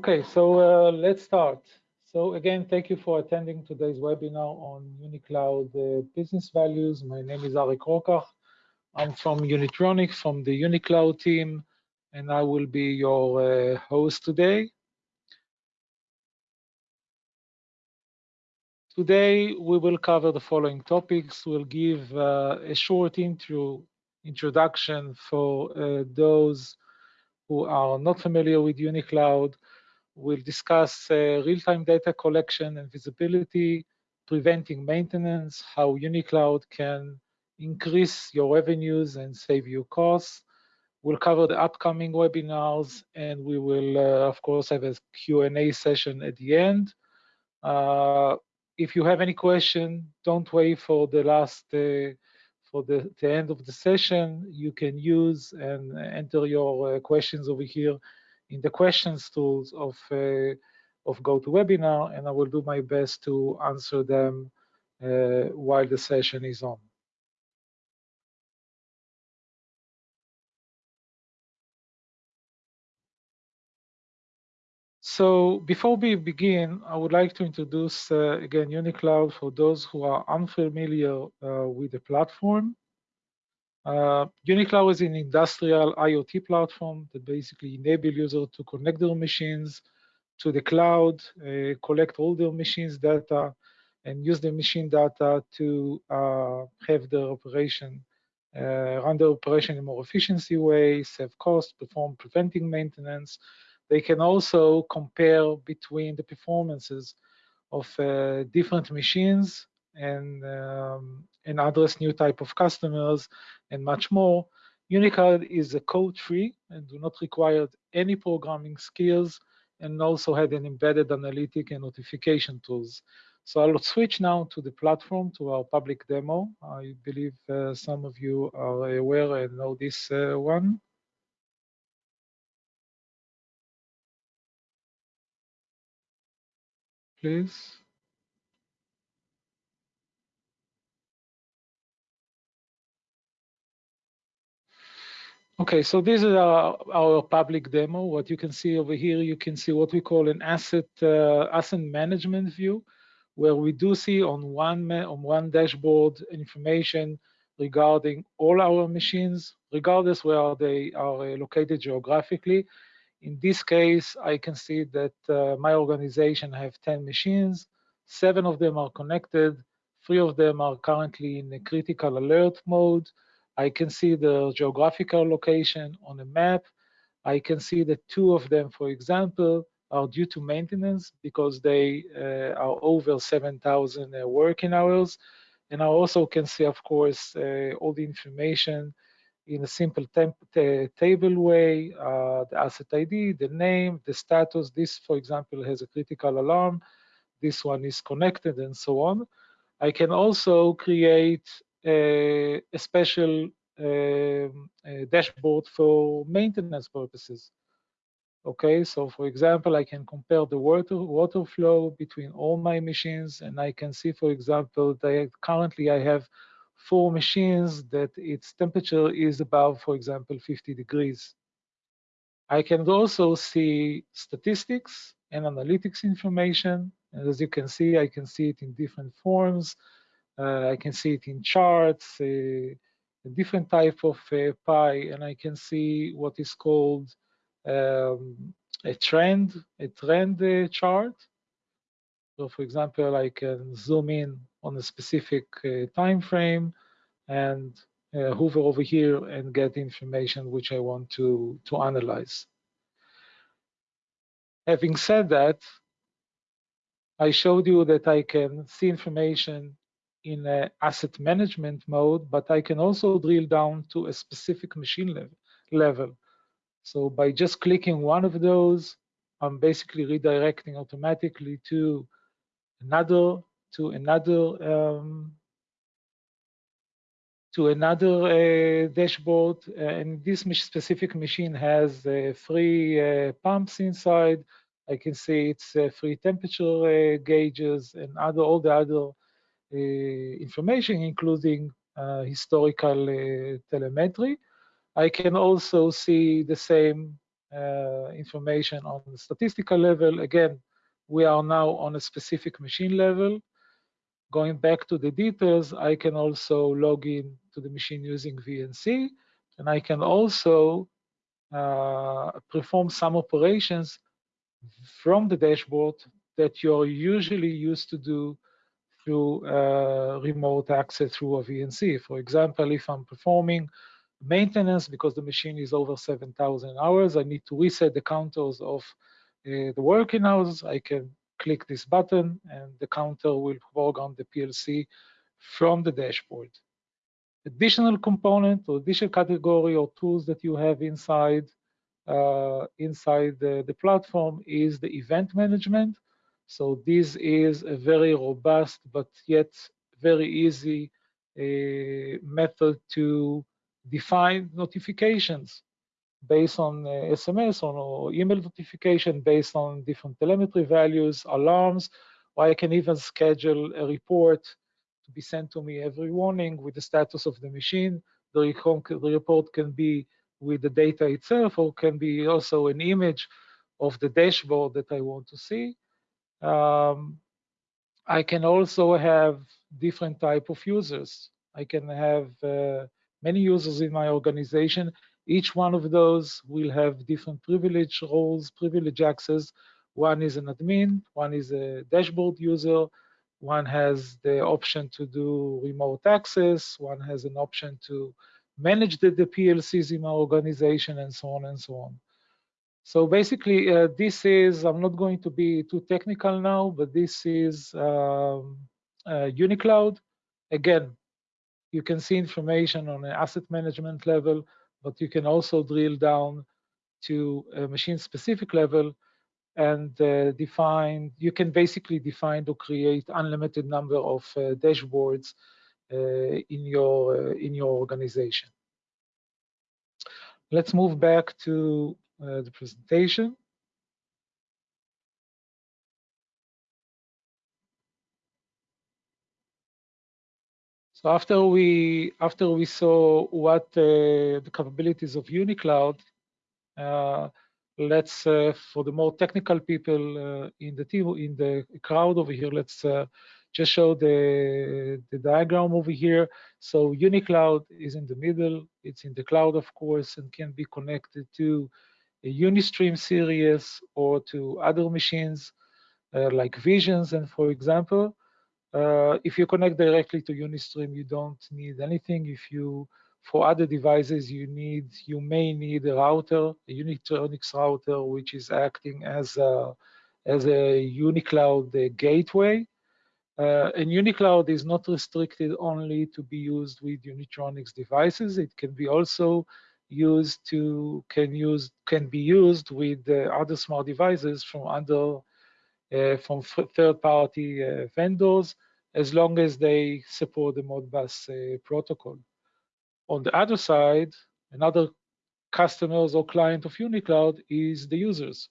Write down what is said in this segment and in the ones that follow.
Okay, so uh, let's start. So again, thank you for attending today's webinar on UniCloud uh, business values. My name is Arik Rokach. I'm from Unitronic, from the UniCloud team, and I will be your uh, host today. Today, we will cover the following topics. We'll give uh, a short intro, introduction for uh, those who are not familiar with UniCloud. We'll discuss uh, real-time data collection and visibility, preventing maintenance, how UniCloud can increase your revenues and save you costs. We'll cover the upcoming webinars, and we will, uh, of course, have a Q&A session at the end. Uh, if you have any question, don't wait for the last, uh, for the, the, end of the session. You can use and enter your uh, questions over here in the questions tools of, uh, of GoToWebinar, and I will do my best to answer them uh, while the session is on. So before we begin, I would like to introduce uh, again UniCloud for those who are unfamiliar uh, with the platform. Uh, UniCloud is an industrial IoT platform that basically enable users to connect their machines to the cloud, uh, collect all their machines data, and use the machine data to uh, have their operation, uh, run their operation in a more efficiency way, save costs, perform preventing maintenance. They can also compare between the performances of uh, different machines and um, and address new type of customers and much more. UniCloud is a code-free and do not require any programming skills and also had an embedded analytic and notification tools. So I'll switch now to the platform, to our public demo. I believe uh, some of you are aware and know this uh, one. Please. Okay, so this is our, our public demo. What you can see over here, you can see what we call an asset uh, asset management view, where we do see on one on one dashboard information regarding all our machines, regardless where they are uh, located geographically. In this case, I can see that uh, my organization have 10 machines, seven of them are connected, three of them are currently in a critical alert mode, I can see the geographical location on a map. I can see that two of them, for example, are due to maintenance because they uh, are over 7,000 uh, working hours. And I also can see, of course, uh, all the information in a simple table way, uh, the asset ID, the name, the status. This, for example, has a critical alarm. This one is connected and so on. I can also create a, a special um, a dashboard for maintenance purposes. Okay, so for example, I can compare the water water flow between all my machines, and I can see, for example, that currently I have four machines that its temperature is above, for example, 50 degrees. I can also see statistics and analytics information. And as you can see, I can see it in different forms. Uh, I can see it in charts, uh, a different type of uh, pie, and I can see what is called um, a trend, a trend uh, chart. So for example, I can zoom in on a specific uh, time frame and uh, hover over here and get information which I want to, to analyze. Having said that, I showed you that I can see information in a asset management mode, but I can also drill down to a specific machine level. level. So by just clicking one of those, I'm basically redirecting automatically to another to another um, to another uh, dashboard. Uh, and this specific machine has uh, three uh, pumps inside. I can see it's uh, three temperature uh, gauges and other all the other uh, information, including uh, historical uh, telemetry. I can also see the same uh, information on the statistical level. Again, we are now on a specific machine level. Going back to the details, I can also log in to the machine using VNC, and I can also uh, perform some operations from the dashboard that you're usually used to do through remote access through a VNC. For example, if I'm performing maintenance because the machine is over 7,000 hours, I need to reset the counters of uh, the working hours. I can click this button and the counter will work on the PLC from the dashboard. Additional component or additional category or tools that you have inside uh, inside the, the platform is the event management. So this is a very robust but yet very easy uh, method to define notifications based on uh, SMS or email notification based on different telemetry values, alarms, or I can even schedule a report to be sent to me every morning with the status of the machine. The, report can be with the data itself or can be also an image of the dashboard that I want to see. Um, I can also have different type of users. I can have uh, many users in my organization each one of those will have different privilege roles, privilege access. One is an admin, one is a dashboard user, one has the option to do remote access, one has an option to manage the, the PLCs in my organization, and so on and so on. So basically, uh, this is, I'm not going to be too technical now, but this is um, uh, UniCloud. Again, you can see information on an asset management level, but you can also drill down to a machine-specific level and uh, define, you can basically define or create unlimited number of uh, dashboards uh, in your uh, in your organization. Let's move back to uh, the presentation. So after we after we saw what uh, the capabilities of UniCloud, uh, let's uh, for the more technical people uh, in the team in the crowd over here, let's uh, just show the the diagram over here. So UniCloud is in the middle. It's in the cloud, of course, and can be connected to a Unistream series or to other machines uh, like Visions, and for example. Uh, if you connect directly to Unistream, you don't need anything. If you, for other devices, you need, you may need a router, a Unitronics router, which is acting as a, as a UniCloud uh, gateway. Uh, and UniCloud is not restricted only to be used with Unitronics devices. It can be also used to can use can be used with uh, other smart devices from under uh, from third-party uh, vendors as long as they support the Modbus protocol. On the other side, another customers or client of UniCloud is the users.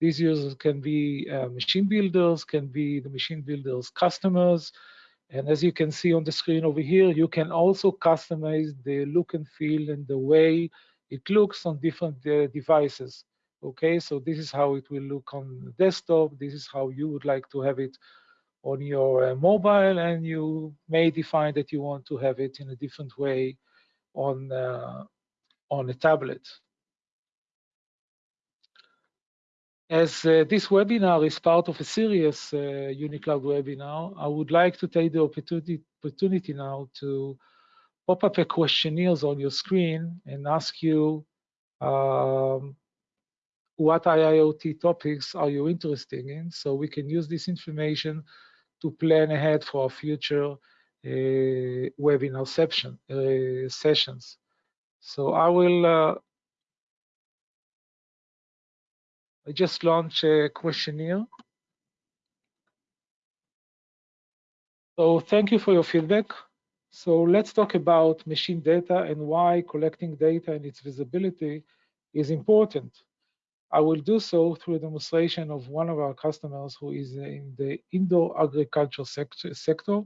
These users can be uh, machine builders, can be the machine builders' customers. And as you can see on the screen over here, you can also customize the look and feel and the way it looks on different uh, devices. Okay, so this is how it will look on desktop. This is how you would like to have it on your uh, mobile, and you may define that you want to have it in a different way on uh, on a tablet. As uh, this webinar is part of a serious uh, UniCloud webinar, I would like to take the opportunity, opportunity now to pop up a questionnaires on your screen and ask you um, what IIoT topics are you interested in so we can use this information to plan ahead for our future uh, webinar session, uh, sessions. So I will, I just launched a questionnaire. So thank you for your feedback. So let's talk about machine data and why collecting data and its visibility is important. I will do so through a demonstration of one of our customers who is in the indoor agriculture sector,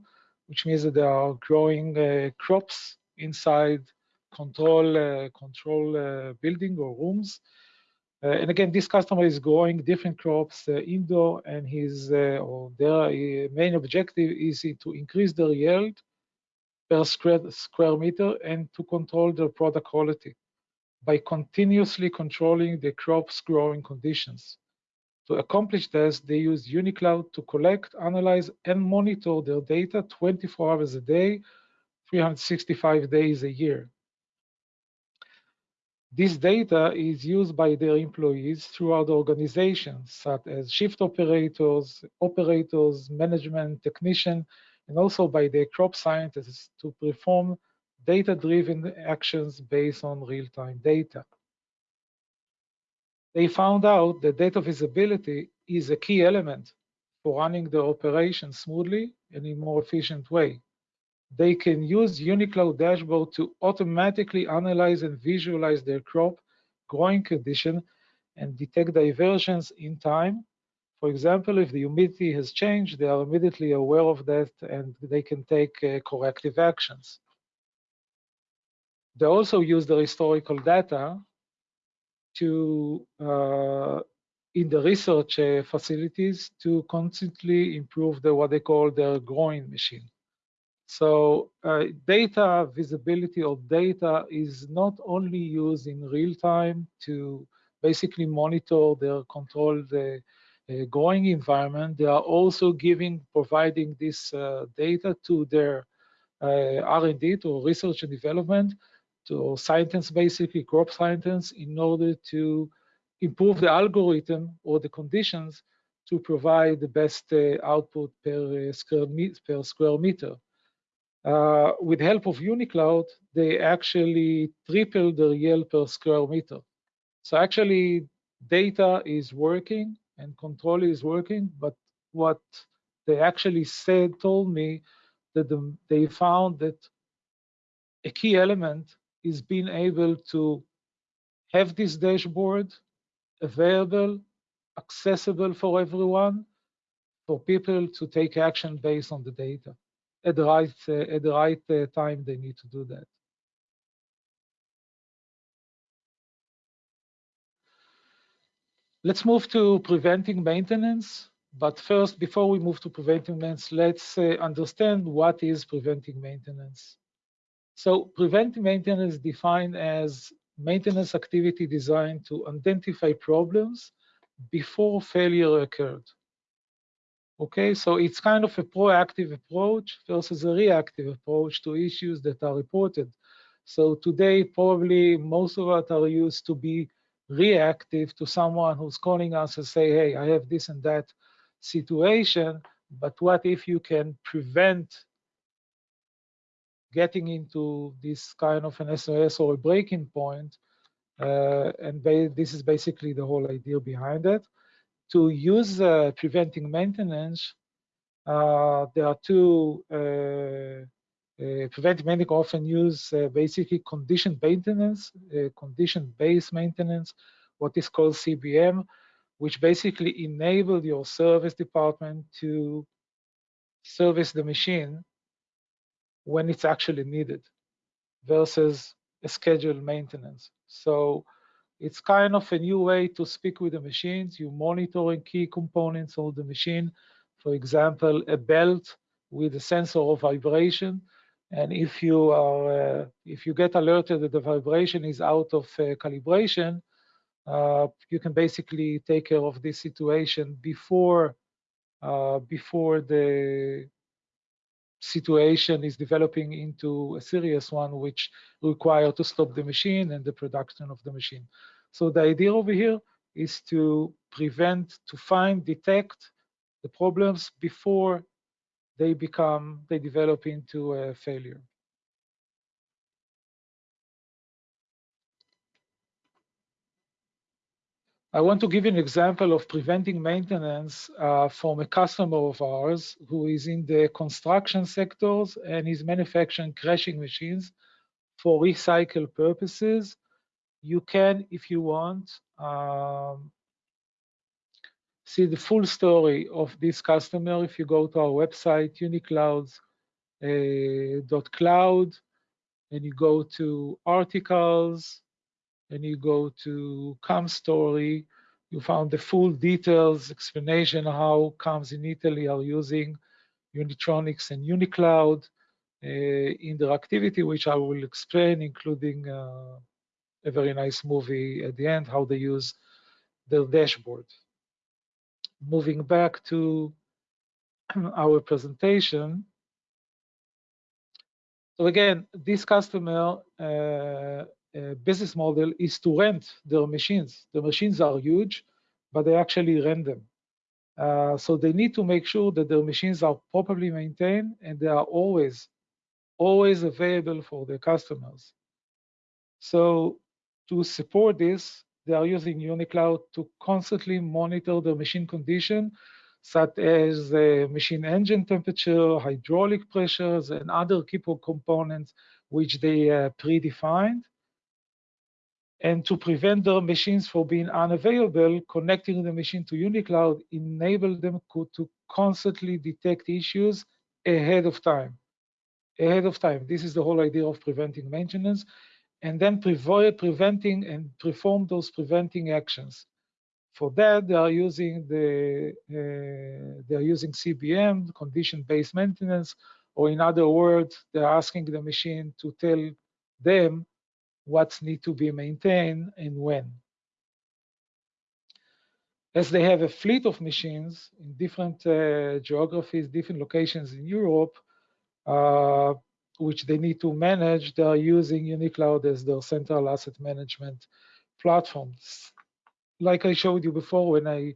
which means that they are growing uh, crops inside control uh, control uh, building or rooms. Uh, and again, this customer is growing different crops uh, indoor, and his uh, or their main objective is to increase their yield per square, square meter and to control their product quality by continuously controlling the crop's growing conditions. To accomplish this, they use UniCloud to collect, analyze, and monitor their data 24 hours a day, 365 days a year. This data is used by their employees throughout the organization, such as shift operators, operators, management, technician, and also by the crop scientists to perform data-driven actions based on real-time data. They found out that data visibility is a key element for running the operation smoothly and in a more efficient way. They can use UniCloud dashboard to automatically analyze and visualize their crop growing condition and detect diversions in time for example, if the humidity has changed, they are immediately aware of that and they can take uh, corrective actions. They also use the historical data to uh, in the research uh, facilities to constantly improve the what they call their growing machine. So uh, data visibility of data is not only used in real time to basically monitor their control the uh, growing environment, they are also giving, providing this uh, data to their uh, R&D, to research and development, to scientists, basically crop scientists, in order to improve the algorithm or the conditions to provide the best uh, output per, uh, square, per square meter. Uh, with help of UniCloud, they actually tripled their yield per square meter. So actually, data is working and control is working, but what they actually said told me that the, they found that a key element is being able to have this dashboard available, accessible for everyone, for people to take action based on the data at the right at the right uh, time they need to do that. Let's move to preventing maintenance. But first, before we move to preventing maintenance, let's uh, understand what is preventing maintenance. So preventive maintenance is defined as maintenance activity designed to identify problems before failure occurred. Okay, so it's kind of a proactive approach versus a reactive approach to issues that are reported. So today, probably most of us are used to be reactive to someone who's calling us and say, hey, I have this and that situation, but what if you can prevent getting into this kind of an SOS or a breaking point? Uh, and this is basically the whole idea behind it. To use uh, preventing maintenance, uh, there are two uh, uh, preventive maintenance often use uh, basically condition maintenance, uh, condition-based maintenance, what is called CBM, which basically enable your service department to service the machine when it's actually needed versus a scheduled maintenance. So it's kind of a new way to speak with the machines. You're monitoring key components of the machine. For example, a belt with a sensor of vibration and if you are, uh, if you get alerted that the vibration is out of uh, calibration, uh, you can basically take care of this situation before uh, before the situation is developing into a serious one, which require to stop the machine and the production of the machine. So the idea over here is to prevent, to find, detect the problems before they become, they develop into a failure. I want to give you an example of preventing maintenance uh, from a customer of ours who is in the construction sectors and is manufacturing crushing machines for recycle purposes. You can, if you want, um, see the full story of this customer. If you go to our website, uniclouds.cloud, uh, and you go to articles, and you go to CAM story, you found the full details, explanation how CAMs in Italy are using Unitronics and UniCloud uh, in their activity, which I will explain, including uh, a very nice movie at the end, how they use their dashboard. Moving back to our presentation. So again, this customer uh, uh, business model is to rent their machines. The machines are huge, but they actually rent them. Uh, so they need to make sure that their machines are properly maintained and they are always, always available for their customers. So to support this, they are using UniCloud to constantly monitor the machine condition, such as uh, machine engine temperature, hydraulic pressures, and other key components which they uh, predefined. And to prevent their machines from being unavailable, connecting the machine to UniCloud enable them to constantly detect issues ahead of time. Ahead of time. This is the whole idea of preventing maintenance and then preventing and perform those preventing actions. For that, they are using the uh, they are using CBM, condition-based maintenance, or in other words, they're asking the machine to tell them what need to be maintained and when. As they have a fleet of machines in different uh, geographies, different locations in Europe, uh, which they need to manage, they are using UniCloud as their central asset management platforms. Like I showed you before when I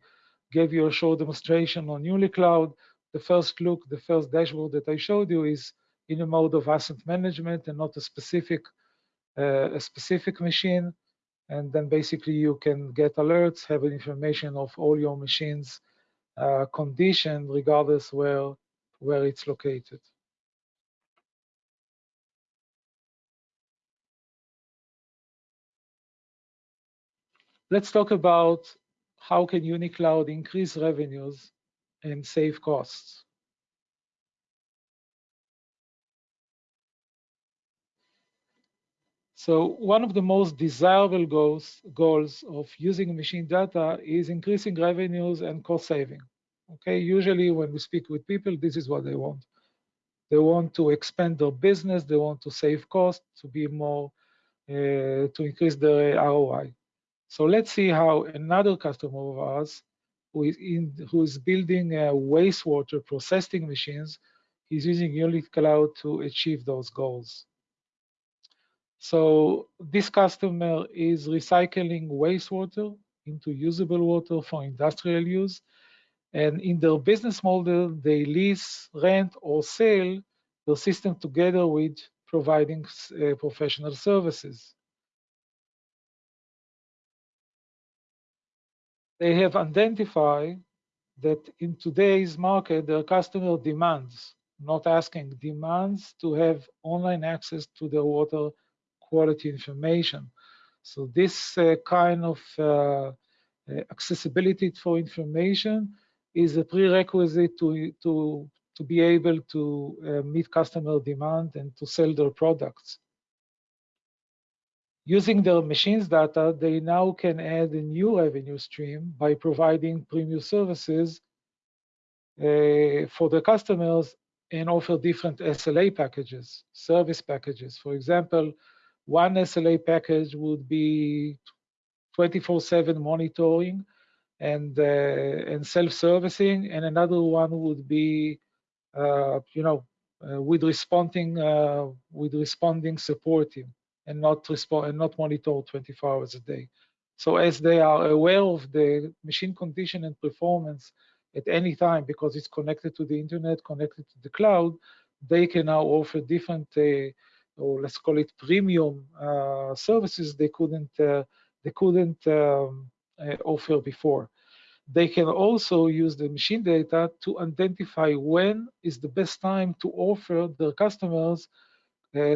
gave you a short demonstration on UniCloud, the first look, the first dashboard that I showed you is in a mode of asset management and not a specific uh, a specific machine. And then basically you can get alerts, have information of all your machines uh, condition regardless where where it's located. Let's talk about how can UniCloud increase revenues and save costs. So one of the most desirable goals, goals of using machine data is increasing revenues and cost saving. Okay, usually when we speak with people, this is what they want. They want to expand their business, they want to save costs, to be more, uh, to increase their ROI. So let's see how another customer of ours who is, in, who is building wastewater processing machines is using UniCloud to achieve those goals. So this customer is recycling wastewater into usable water for industrial use. And in their business model, they lease, rent, or sell the system together with providing uh, professional services. They have identified that in today's market, their customer demands, not asking, demands to have online access to the water quality information. So this uh, kind of uh, uh accessibility for information is a prerequisite to, to, to be able to uh, meet customer demand and to sell their products. Using their machines data, they now can add a new revenue stream by providing premium services uh, for the customers and offer different SLA packages, service packages. For example, one SLA package would be 24/7 monitoring and uh, and self-servicing, and another one would be, uh, you know, uh, with responding uh, with responding supporting and not respond and not monitor 24 hours a day. So as they are aware of the machine condition and performance at any time because it's connected to the internet, connected to the cloud, they can now offer different, uh, or let's call it premium uh, services they couldn't uh, they couldn't um, uh, offer before. They can also use the machine data to identify when is the best time to offer their customers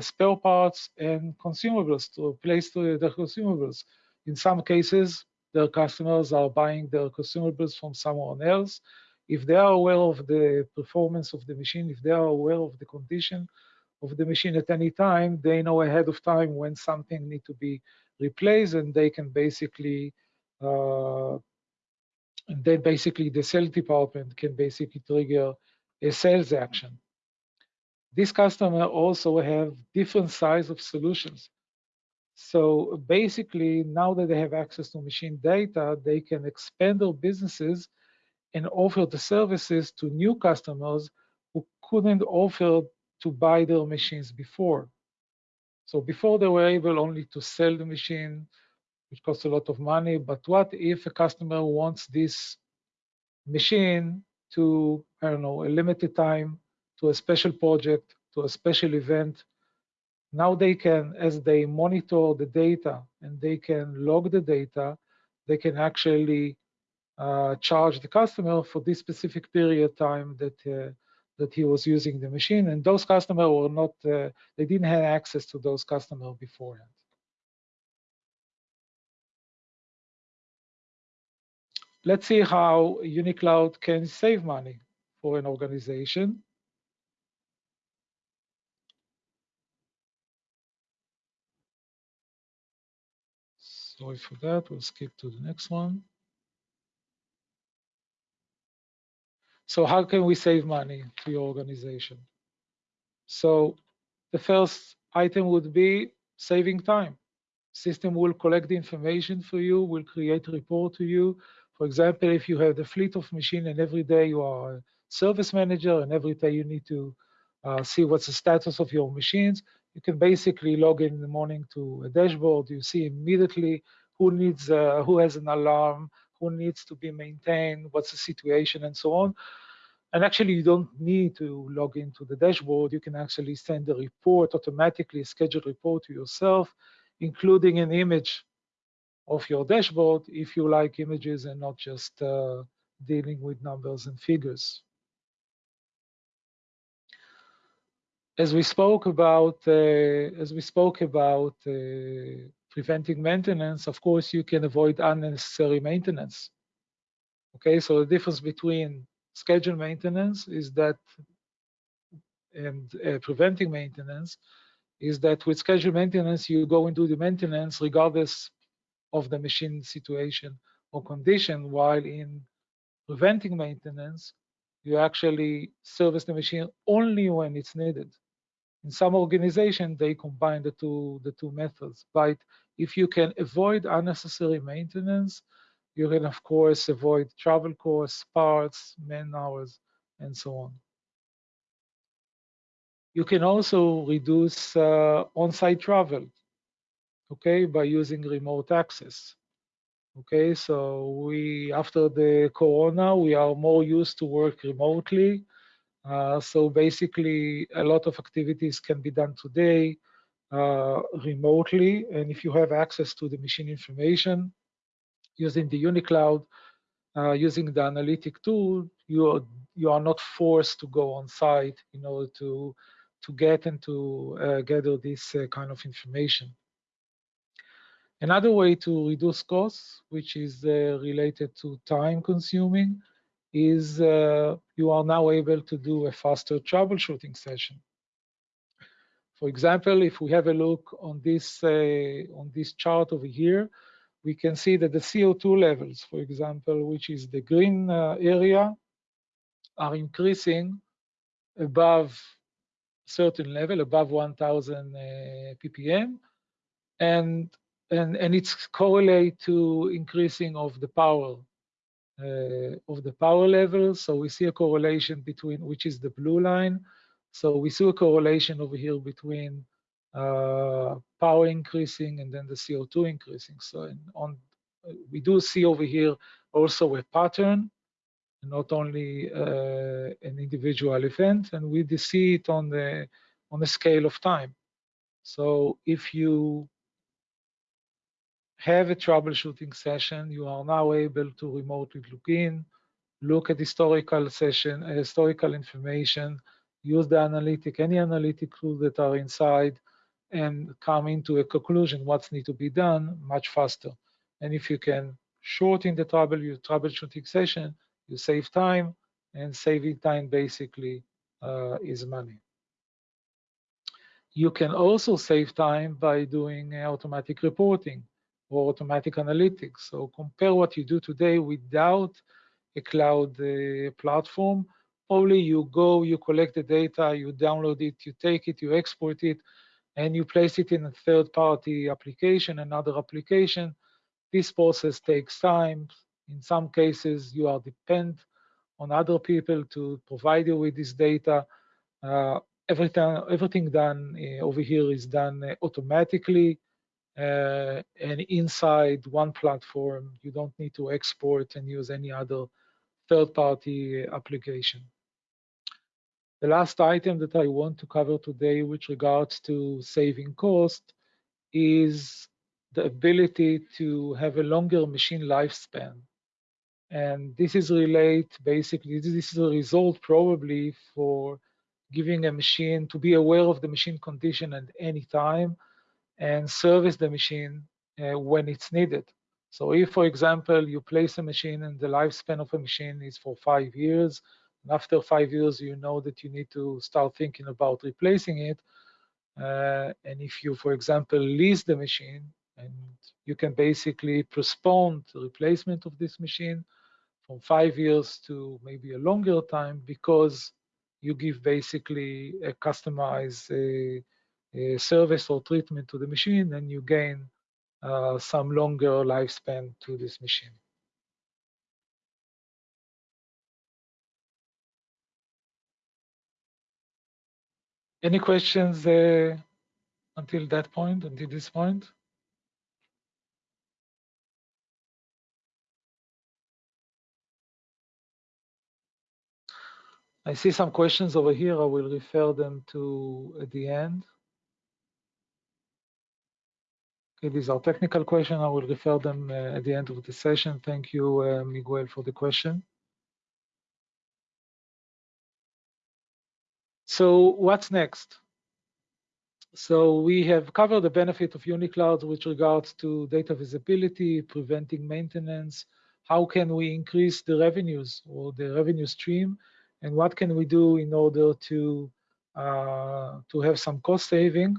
spare parts and consumables to replace the, the consumables. In some cases, their customers are buying their consumables from someone else. If they are aware of the performance of the machine, if they are aware of the condition of the machine at any time, they know ahead of time when something need to be replaced, and they can basically, uh, then basically the sales department can basically trigger a sales action. This customer also have different size of solutions. So basically, now that they have access to machine data, they can expand their businesses and offer the services to new customers who couldn't offer to buy their machines before. So before they were able only to sell the machine, which costs a lot of money, but what if a customer wants this machine to, I don't know, a limited time, to a special project, to a special event, now they can, as they monitor the data and they can log the data, they can actually uh, charge the customer for this specific period of time that uh, that he was using the machine. And those customers were not, uh, they didn't have access to those customers beforehand. Let's see how UniCloud can save money for an organization. Sorry for that, we'll skip to the next one. So how can we save money to your organization? So the first item would be saving time. System will collect the information for you, will create a report to you. For example, if you have the fleet of machine and every day you are a service manager and every day you need to uh, see what's the status of your machines, you can basically log in in the morning to a dashboard. You see immediately who needs, uh, who has an alarm, who needs to be maintained, what's the situation, and so on. And actually, you don't need to log into the dashboard. You can actually send a report automatically, a scheduled report to yourself, including an image of your dashboard if you like images and not just uh, dealing with numbers and figures. As we spoke about, uh, as we spoke about uh, preventing maintenance, of course, you can avoid unnecessary maintenance. Okay, so the difference between scheduled maintenance is that, and uh, preventing maintenance, is that with scheduled maintenance, you go and do the maintenance regardless of the machine situation or condition, while in preventing maintenance, you actually service the machine only when it's needed. In some organization, they combine the two, the two methods. But if you can avoid unnecessary maintenance, you can, of course, avoid travel costs, parts, man hours, and so on. You can also reduce uh, on-site travel, okay, by using remote access. Okay, so we, after the corona, we are more used to work remotely. Uh, so basically, a lot of activities can be done today uh, remotely. And if you have access to the machine information using the UniCloud, uh, using the analytic tool, you are, you are not forced to go on site in order to, to get and to uh, gather this uh, kind of information. Another way to reduce costs, which is uh, related to time consuming, is uh, you are now able to do a faster troubleshooting session. For example, if we have a look on this uh, on this chart over here, we can see that the CO2 levels, for example, which is the green uh, area, are increasing above certain level, above 1,000 uh, ppm, and and, and it's correlate to increasing of the power of the power level. So we see a correlation between, which is the blue line. So we see a correlation over here between uh, power increasing and then the CO2 increasing. So on, we do see over here also a pattern, not only uh, an individual event, and we see it on the on a scale of time. So if you have a troubleshooting session, you are now able to remotely look in, look at historical session, uh, historical information, use the analytic, any analytic tools that are inside, and come into a conclusion what's need to be done much faster. And if you can shorten the trouble, your troubleshooting session, you save time, and saving time basically uh, is money. you can also save time by doing automatic reporting or automatic analytics. So compare what you do today without a cloud uh, platform. Probably you go, you collect the data, you download it, you take it, you export it, and you place it in a third-party application, another application. This process takes time. In some cases, you are dependent on other people to provide you with this data. Uh, everything, everything done uh, over here is done uh, automatically uh, and inside one platform. You don't need to export and use any other third-party application. The last item that I want to cover today with regards to saving cost is the ability to have a longer machine lifespan. And this is relate basically, this is a result probably for giving a machine to be aware of the machine condition at any time and service the machine uh, when it's needed. So if, for example, you place a machine and the lifespan of a machine is for five years, and after five years, you know that you need to start thinking about replacing it. Uh, and if you, for example, lease the machine, and you can basically postpone the replacement of this machine from five years to maybe a longer time because you give basically a customized uh, service or treatment to the machine and you gain uh, some longer lifespan to this machine. Any questions uh, until that point, until this point? I see some questions over here. I will refer them to at the end. Okay, these are technical questions. I will refer them uh, at the end of the session. Thank you, uh, Miguel, for the question. So what's next? So we have covered the benefit of UniCloud with regards to data visibility, preventing maintenance. How can we increase the revenues or the revenue stream? And what can we do in order to, uh, to have some cost saving?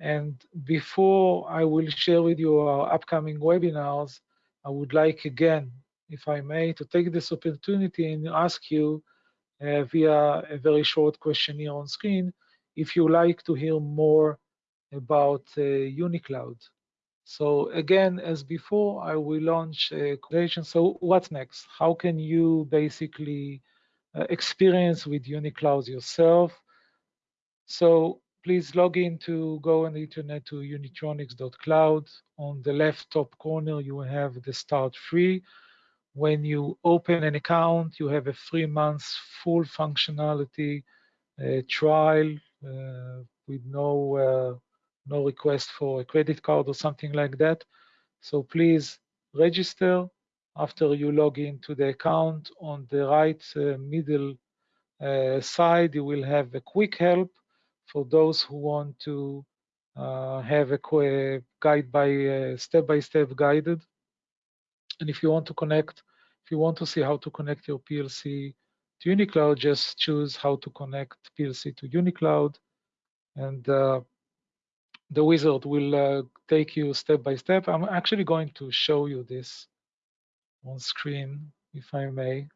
And before I will share with you our upcoming webinars, I would like again, if I may, to take this opportunity and ask you uh, via a very short questionnaire on screen if you like to hear more about uh, UniCloud. So again, as before, I will launch a question. So what's next? How can you basically uh, experience with UniCloud yourself? So please log in to go on the internet to unitronics.cloud. On the left top corner, you will have the start free. When you open an account, you have a three months full functionality uh, trial uh, with no uh, no request for a credit card or something like that. So please register. After you log into the account, on the right uh, middle uh, side, you will have a quick help for those who want to uh, have a guide by uh, step-by-step -step guided. And if you want to connect, if you want to see how to connect your PLC to UniCloud, just choose how to connect PLC to UniCloud. And uh, the wizard will uh, take you step by step. I'm actually going to show you this on screen, if I may.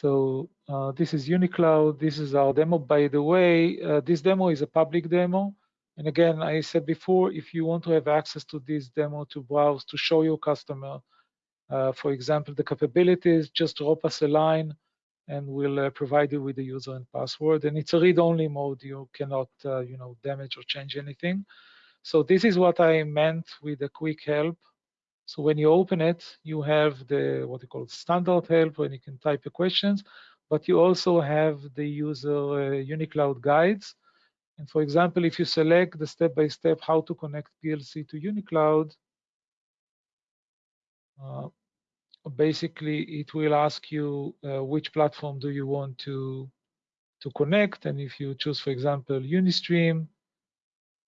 So uh, this is UniCloud. This is our demo. By the way, uh, this demo is a public demo. And again, I said before, if you want to have access to this demo to browse, to show your customer, uh, for example, the capabilities, just drop us a line and we'll uh, provide you with the user and password. And it's a read-only mode. You cannot, uh, you know, damage or change anything. So this is what I meant with a quick help. So when you open it, you have the what you call standard help when you can type the questions, but you also have the user uh, UniCloud guides. And for example, if you select the step-by-step -step how to connect PLC to UniCloud, uh, basically it will ask you uh, which platform do you want to to connect. And if you choose, for example, Unistream,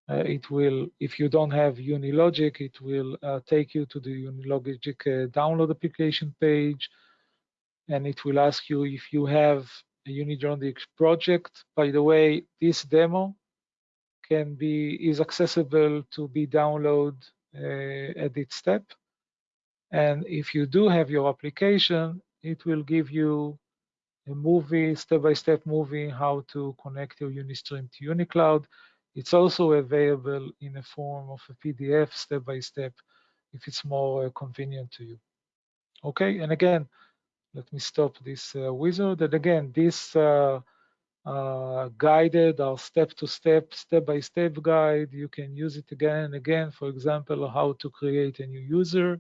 it will, if you don't have Unilogic, it will uh, take you to the Unilogic uh, download application page, and it will ask you if you have a Unitronics project. By the way, this demo can be is accessible to be downloaded uh, at each step. And if you do have your application, it will give you a movie, step-by-step -step movie, how to connect your Unistream to UniCloud. It's also available in a form of a PDF, step-by-step, -step, if it's more uh, convenient to you. Okay, and again, let me stop this uh, wizard. And again, this uh, uh, guided or step-to-step, step-by-step guide, you can use it again and again. For example, how to create a new user.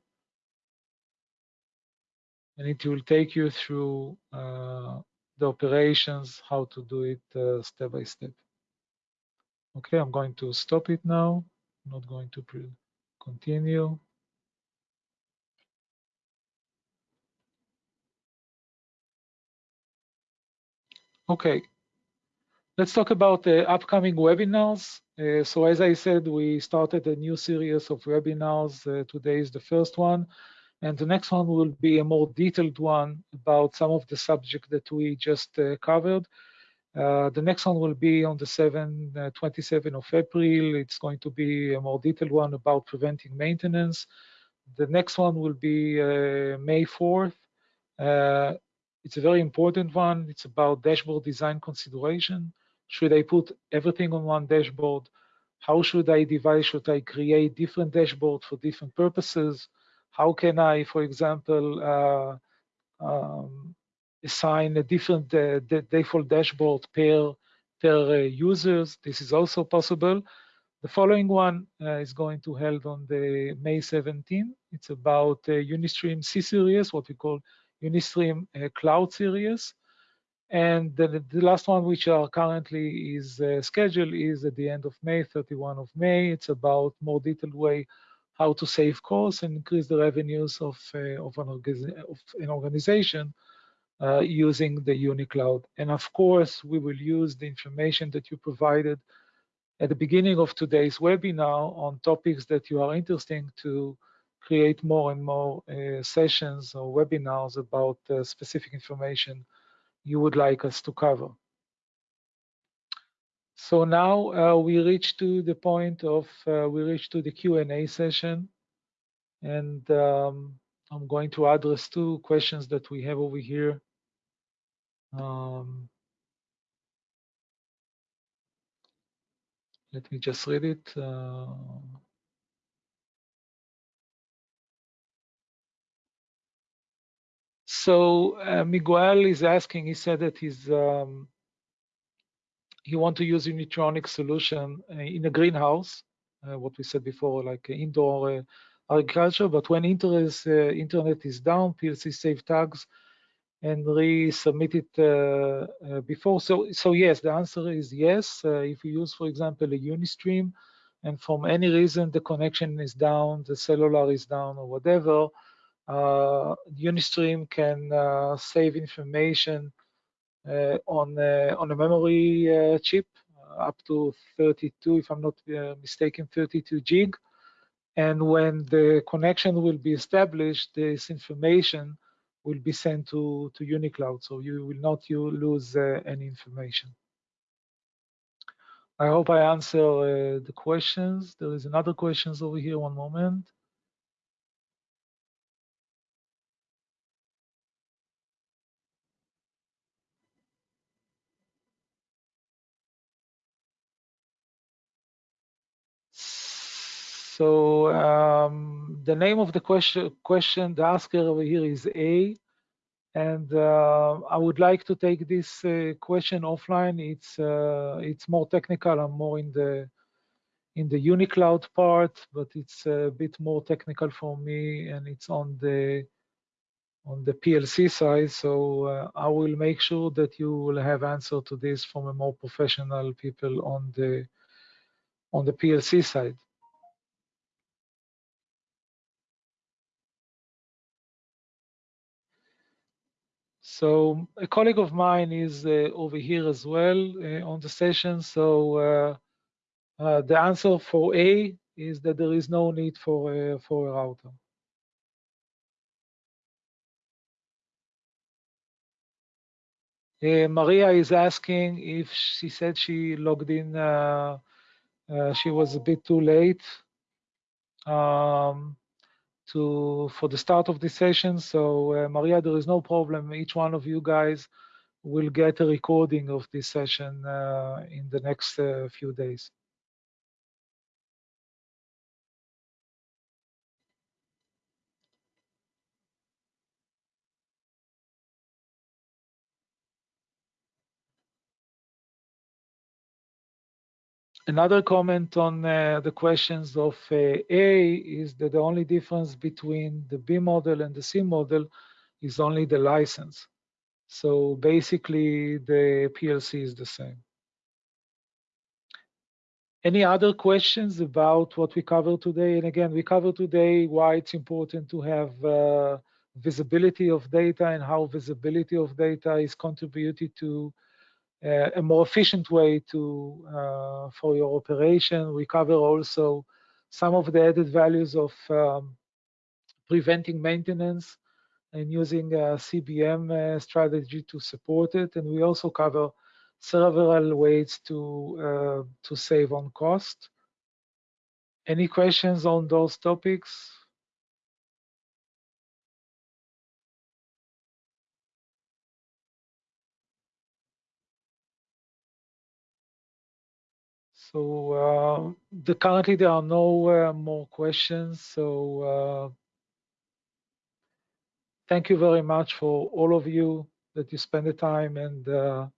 And it will take you through uh, the operations, how to do it uh, step by step. Okay, I'm going to stop it now. I'm not going to continue. Okay, let's talk about the upcoming webinars. Uh, so as I said, we started a new series of webinars. Uh, today is the first one. And the next one will be a more detailed one about some of the subject that we just uh, covered. Uh, the next one will be on the 7, uh, 27 of April. It's going to be a more detailed one about preventing maintenance. The next one will be uh, May 4th. It's a very important one. It's about dashboard design consideration. Should I put everything on one dashboard? How should I divide? Should I create different dashboards for different purposes? How can I, for example, uh, um, assign a different uh, default dashboard per, per uh, users? This is also possible. The following one uh, is going to held on the May 17. It's about Unistream C series, what we call Unistream Cloud Series. And the, the, last one, which are currently is uh, scheduled, is at the end of May, 31 of May. It's about more detailed way how to save costs and increase the revenues of, uh, of, an, of an, organization uh, using the UniCloud. And of course, we will use the information that you provided at the beginning of today's webinar on topics that you are interested to create more and more uh, sessions or webinars about uh, specific information you would like us to cover. So now uh, we reach to the point of, uh, we reach to the Q&A session. And um, I'm going to address two questions that we have over here. Um, let me just read it. Uh, So uh, Miguel is asking, he said that he's um, he want to use Unitronic solution uh, in a greenhouse, uh, what we said before, like indoor uh, agriculture. But when internet, uh, internet is down, PLC save tags and resubmit it uh, before. So, so yes, the answer is yes. if you use, for example, a Unistream, and from any reason the connection is down, the cellular is down, or whatever, uh, Unistream can uh, save information uh, on on a memory chip up to 32, if I'm not mistaken, 32 gig. And when the connection will be established, this information will be sent to, to UniCloud. So you will not you lose uh, any information. I hope I answer uh, the questions. There is another questions over here, one moment. So um, the name of the question, question, the asker over here is A. And uh, I would like to take this uh, question offline. It's uh, it's more technical. I'm more in the in the UniCloud part, but it's a bit more technical for me, and it's on the on the PLC side. So uh, I will make sure that you will have answer to this from a more professional people on the on the PLC side. So a colleague of mine is uh, over here as well uh, on the session. So uh, uh the answer for A is that there is no need for uh, for a router. Uh, Maria is asking if she said she logged in Uh, she was a bit too late um, to for the start of this session. So uh, Maria, there is no problem. Each one of you guys will get a recording of this session uh, in the next uh, few days. Another comment on uh, the questions of uh, A is that the only difference between the B model and the C model is only the license. So basically, the PLC is the same. Any other questions about what we covered today? And again, we covered today why it's important to have uh, visibility of data and how visibility of data is contributed to a more efficient way to uh, for your operation. We cover also some of the added values of um, preventing maintenance and using a CBM uh, strategy to support it. And we also cover several ways to uh, to save on cost. Any questions on those topics? So uh, the, currently there are no uh, more questions. So uh, thank you very much for all of you that you spend the time and uh,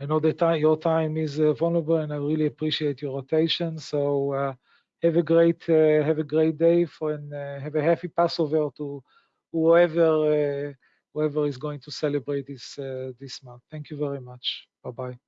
I know that your time is uh, vulnerable and I really appreciate your rotation. So uh, have a great have a great day for and have a happy Passover to whoever whoever is going to celebrate this this month. Thank you very much. Bye bye.